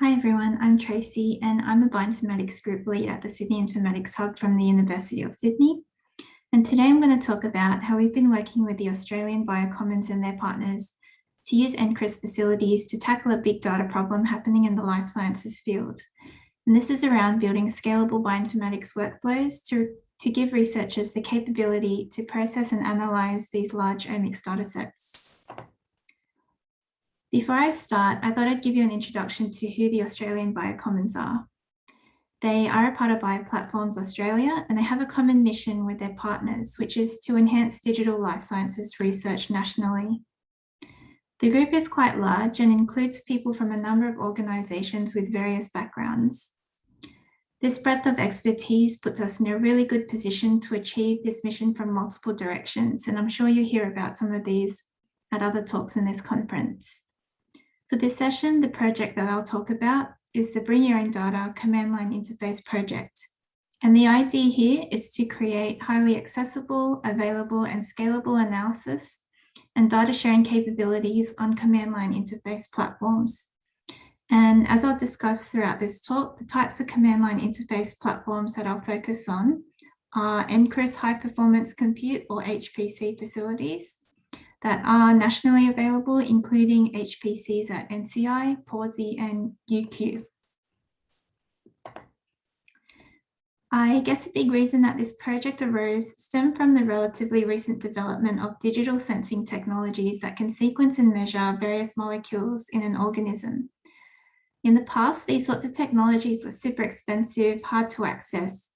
Hi everyone, I'm Tracy and I'm a bioinformatics group lead at the Sydney Informatics Hub from the University of Sydney. And today I'm going to talk about how we've been working with the Australian Biocommons and their partners to use NCRIS facilities to tackle a big data problem happening in the life sciences field. And this is around building scalable bioinformatics workflows to, to give researchers the capability to process and analyze these large omics data sets. Before I start, I thought I'd give you an introduction to who the Australian Biocommons are. They are a part of Bioplatforms Australia and they have a common mission with their partners, which is to enhance digital life sciences research nationally. The group is quite large and includes people from a number of organisations with various backgrounds. This breadth of expertise puts us in a really good position to achieve this mission from multiple directions, and I'm sure you'll hear about some of these at other talks in this conference. For this session, the project that I'll talk about is the Bring Your Own Data command line interface project. And the idea here is to create highly accessible, available and scalable analysis and data sharing capabilities on command line interface platforms. And as I'll discuss throughout this talk, the types of command line interface platforms that I'll focus on are NCRIS High Performance Compute or HPC facilities, that are nationally available, including HPCs at NCI, Pawsey and UQ. I guess a big reason that this project arose stemmed from the relatively recent development of digital sensing technologies that can sequence and measure various molecules in an organism. In the past, these sorts of technologies were super expensive, hard to access,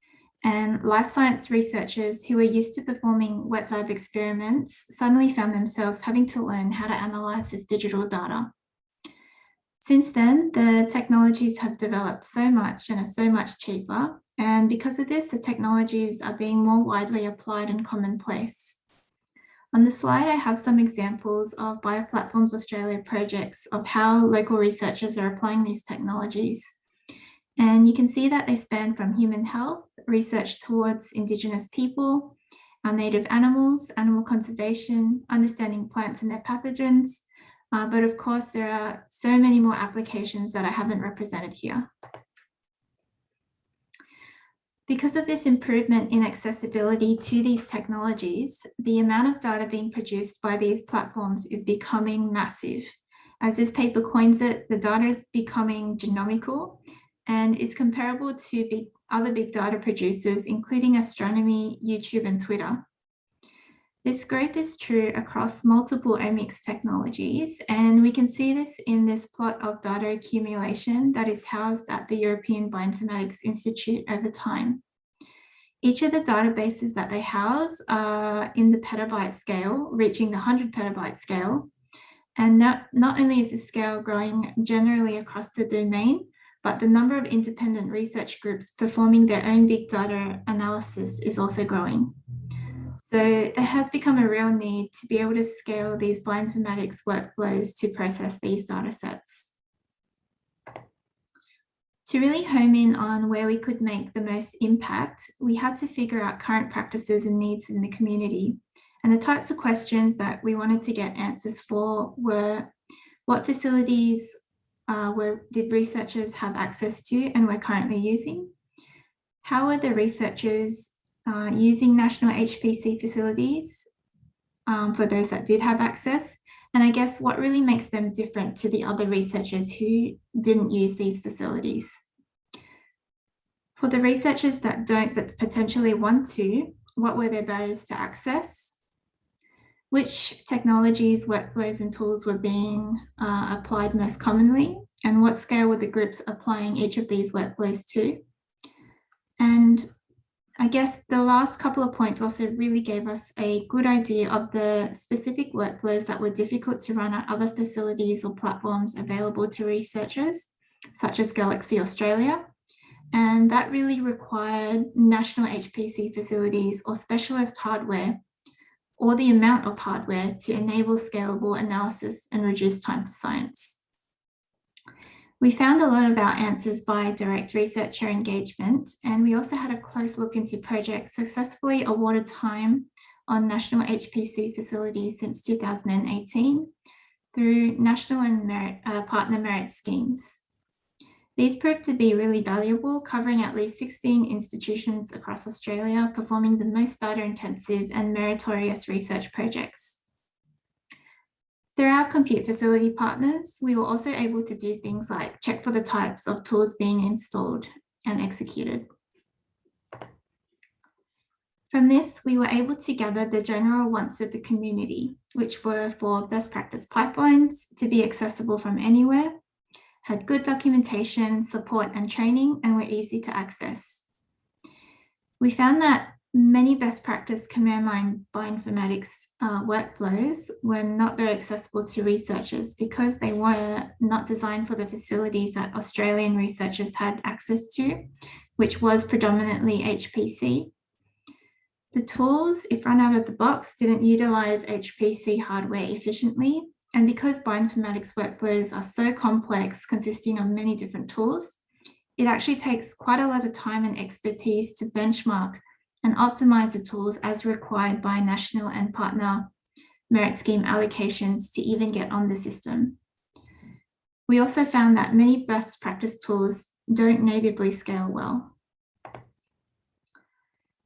and life science researchers who were used to performing wet lab experiments suddenly found themselves having to learn how to analyze this digital data. Since then, the technologies have developed so much and are so much cheaper. And because of this, the technologies are being more widely applied and commonplace. On the slide, I have some examples of Bioplatforms Australia projects of how local researchers are applying these technologies. And you can see that they span from human health, research towards Indigenous people, our native animals, animal conservation, understanding plants and their pathogens. Uh, but of course, there are so many more applications that I haven't represented here. Because of this improvement in accessibility to these technologies, the amount of data being produced by these platforms is becoming massive. As this paper coins it, the data is becoming genomical, and it's comparable to big, other big data producers, including astronomy, YouTube and Twitter. This growth is true across multiple omics technologies, and we can see this in this plot of data accumulation that is housed at the European Bioinformatics Institute over time. Each of the databases that they house are in the petabyte scale, reaching the 100 petabyte scale. And not, not only is the scale growing generally across the domain, but the number of independent research groups performing their own big data analysis is also growing. So there has become a real need to be able to scale these bioinformatics workflows to process these data sets. To really home in on where we could make the most impact, we had to figure out current practices and needs in the community. And the types of questions that we wanted to get answers for were what facilities uh, were, did researchers have access to and we're currently using? How are the researchers uh, using national HPC facilities um, for those that did have access? And I guess what really makes them different to the other researchers who didn't use these facilities? For the researchers that don't but potentially want to, what were their barriers to access? Which technologies, workflows and tools were being uh, applied most commonly and what scale were the groups applying each of these workflows to. And I guess the last couple of points also really gave us a good idea of the specific workflows that were difficult to run at other facilities or platforms available to researchers, such as Galaxy Australia. And that really required national HPC facilities or specialist hardware or the amount of hardware to enable scalable analysis and reduce time to science. We found a lot of our answers by direct researcher engagement, and we also had a close look into projects successfully awarded time on national HPC facilities since 2018 through national and merit, uh, partner merit schemes. These proved to be really valuable, covering at least 16 institutions across Australia, performing the most data intensive and meritorious research projects. Through our compute facility partners, we were also able to do things like check for the types of tools being installed and executed. From this, we were able to gather the general wants of the community, which were for best practice pipelines to be accessible from anywhere, had good documentation, support and training, and were easy to access. We found that many best practice command line bioinformatics uh, workflows were not very accessible to researchers because they were not designed for the facilities that Australian researchers had access to, which was predominantly HPC. The tools, if run out of the box, didn't utilize HPC hardware efficiently. And because bioinformatics workflows are so complex, consisting of many different tools, it actually takes quite a lot of time and expertise to benchmark and optimize the tools as required by national and partner merit scheme allocations to even get on the system. We also found that many best practice tools don't natively scale well.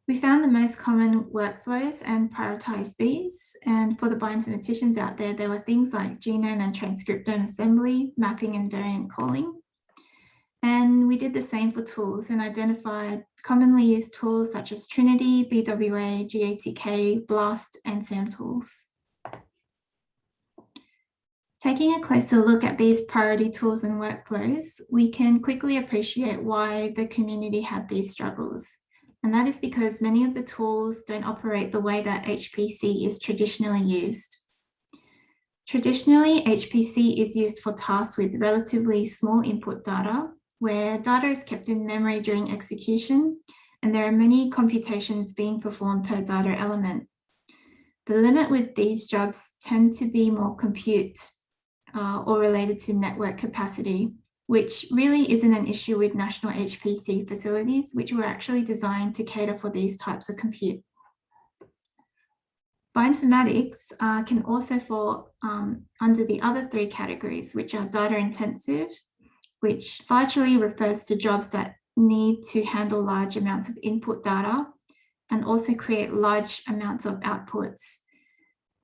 We found the most common workflows and prioritized these. And for the bioinformaticians out there, there were things like genome and transcriptome assembly, mapping and variant calling. And we did the same for tools and identified commonly used tools such as Trinity, BWA, GATK, BLAST, and SAMtools. Taking a closer look at these priority tools and workflows, we can quickly appreciate why the community had these struggles. And that is because many of the tools don't operate the way that HPC is traditionally used. Traditionally, HPC is used for tasks with relatively small input data where data is kept in memory during execution, and there are many computations being performed per data element. The limit with these jobs tend to be more compute uh, or related to network capacity, which really isn't an issue with national HPC facilities, which were actually designed to cater for these types of compute. Bioinformatics uh, can also fall um, under the other three categories, which are data intensive, which largely refers to jobs that need to handle large amounts of input data and also create large amounts of outputs.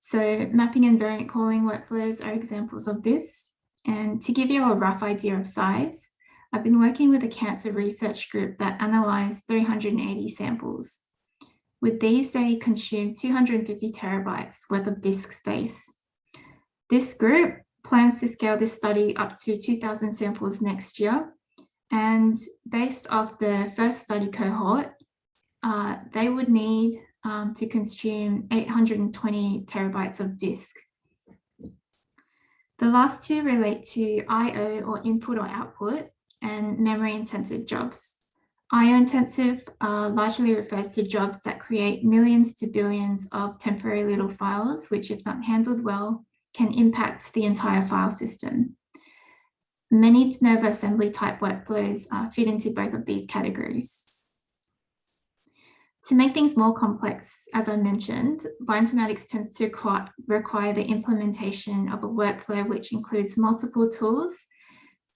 So mapping and variant calling workflows are examples of this. And to give you a rough idea of size, I've been working with a cancer research group that analysed 380 samples. With these, they consumed 250 terabytes worth of disk space. This group plans to scale this study up to 2000 samples next year. And based off the first study cohort, uh, they would need um, to consume 820 terabytes of disk. The last two relate to IO or input or output and memory intensive jobs. IO intensive uh, largely refers to jobs that create millions to billions of temporary little files, which if not handled well, can impact the entire file system. Many de novo assembly type workflows uh, fit into both of these categories. To make things more complex, as I mentioned, bioinformatics tends to require the implementation of a workflow which includes multiple tools,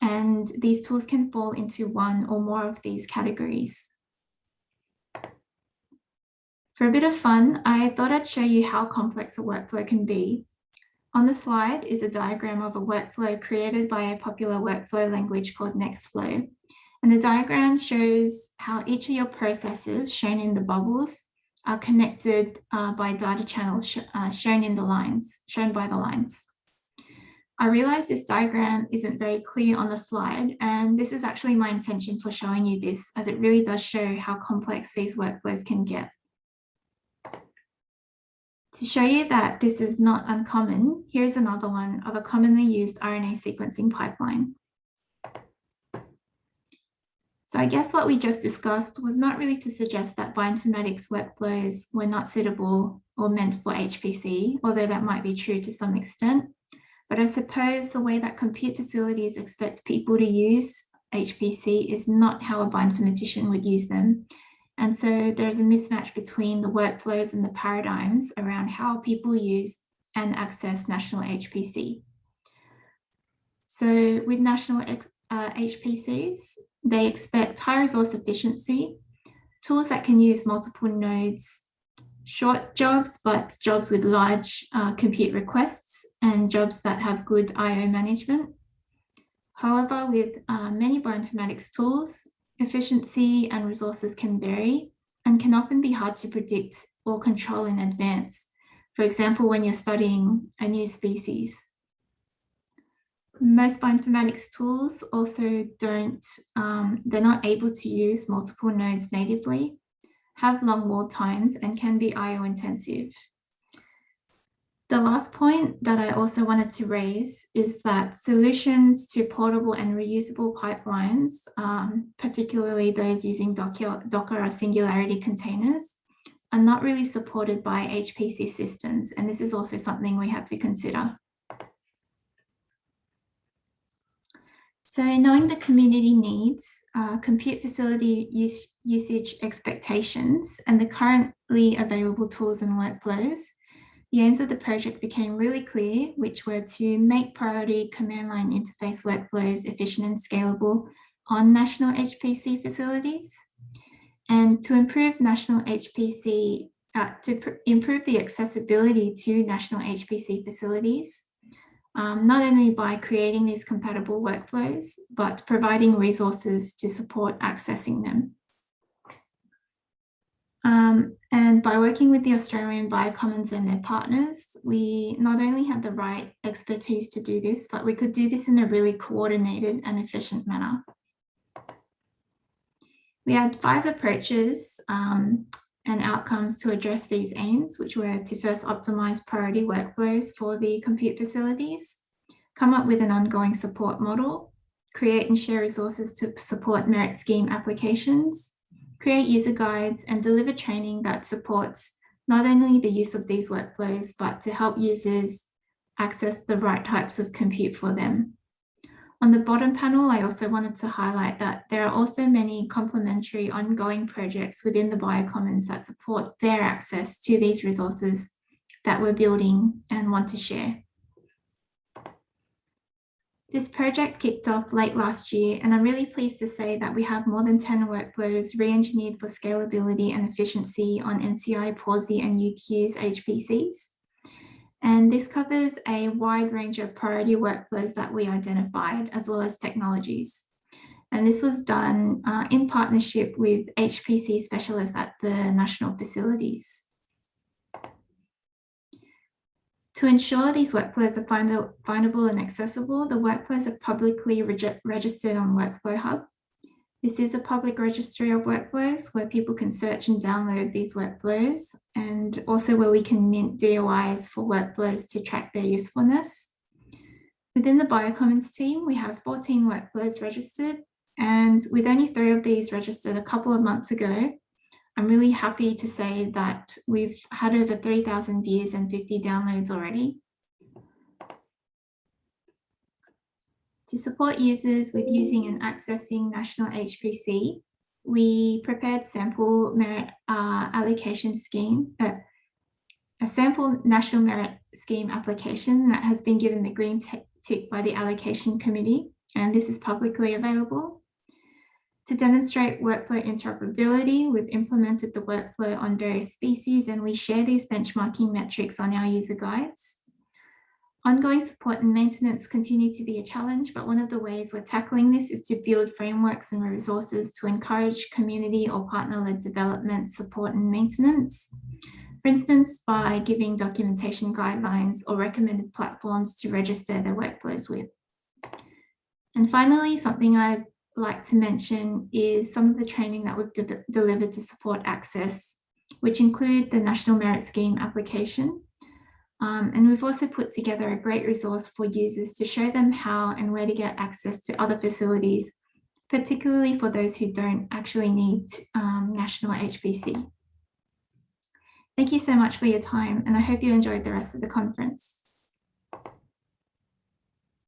and these tools can fall into one or more of these categories. For a bit of fun, I thought I'd show you how complex a workflow can be on the slide is a diagram of a workflow created by a popular workflow language called Nextflow. And the diagram shows how each of your processes shown in the bubbles are connected uh, by data channels sh uh, shown in the lines, shown by the lines. I realize this diagram isn't very clear on the slide, and this is actually my intention for showing you this, as it really does show how complex these workflows can get. To show you that this is not uncommon, here's another one of a commonly used RNA sequencing pipeline. So I guess what we just discussed was not really to suggest that bioinformatics workflows were not suitable or meant for HPC, although that might be true to some extent. But I suppose the way that compute facilities expect people to use HPC is not how a bioinformatician would use them. And so there's a mismatch between the workflows and the paradigms around how people use and access national HPC. So with national uh, HPCs, they expect high resource efficiency, tools that can use multiple nodes, short jobs, but jobs with large uh, compute requests and jobs that have good IO management. However, with uh, many bioinformatics tools, efficiency and resources can vary and can often be hard to predict or control in advance. For example, when you're studying a new species. Most bioinformatics tools also don't, um, they're not able to use multiple nodes natively, have long wall times and can be IO intensive. The last point that I also wanted to raise is that solutions to portable and reusable pipelines, um, particularly those using Docker, Docker or Singularity containers, are not really supported by HPC systems. And this is also something we had to consider. So knowing the community needs, uh, compute facility use, usage expectations, and the currently available tools and workflows, the aims of the project became really clear, which were to make priority command line interface workflows efficient and scalable on national HPC facilities, and to improve national HPC, uh, to improve the accessibility to national HPC facilities, um, not only by creating these compatible workflows, but providing resources to support accessing them. Um, and by working with the Australian Biocommons and their partners, we not only had the right expertise to do this, but we could do this in a really coordinated and efficient manner. We had five approaches um, and outcomes to address these aims, which were to first optimize priority workflows for the compute facilities, come up with an ongoing support model, create and share resources to support merit scheme applications, create user guides and deliver training that supports not only the use of these workflows, but to help users access the right types of compute for them. On the bottom panel, I also wanted to highlight that there are also many complementary ongoing projects within the Biocommons that support fair access to these resources that we're building and want to share. This project kicked off late last year, and I'm really pleased to say that we have more than 10 workflows re-engineered for scalability and efficiency on NCI, Pawsey and UQ's HPCs. And this covers a wide range of priority workflows that we identified, as well as technologies. And this was done uh, in partnership with HPC specialists at the national facilities. To ensure these workflows are findable and accessible, the workflows are publicly registered on Workflow Hub. This is a public registry of workflows where people can search and download these workflows and also where we can mint DOIs for workflows to track their usefulness. Within the Biocommons team, we have 14 workflows registered and with only three of these registered a couple of months ago, I'm really happy to say that we've had over 3,000 views and 50 downloads already. To support users with using and accessing National HPC, we prepared sample merit uh, allocation scheme, uh, a sample national merit scheme application that has been given the green tick by the allocation committee, and this is publicly available. To demonstrate workflow interoperability, we've implemented the workflow on various species and we share these benchmarking metrics on our user guides. Ongoing support and maintenance continue to be a challenge, but one of the ways we're tackling this is to build frameworks and resources to encourage community or partner-led development, support and maintenance. For instance, by giving documentation guidelines or recommended platforms to register their workflows with. And finally, something I'd like to mention is some of the training that we've de delivered to support access, which include the National Merit Scheme application, um, and we've also put together a great resource for users to show them how and where to get access to other facilities, particularly for those who don't actually need um, national HPC. Thank you so much for your time and I hope you enjoyed the rest of the conference.